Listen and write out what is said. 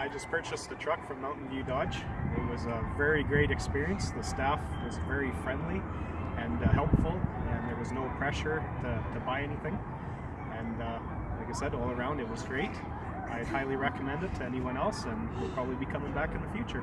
I just purchased a truck from Mountain View Dodge. It was a very great experience. The staff was very friendly and uh, helpful, and there was no pressure to, to buy anything. And uh, like I said, all around it was great. I'd highly recommend it to anyone else, and we'll probably be coming back in the future.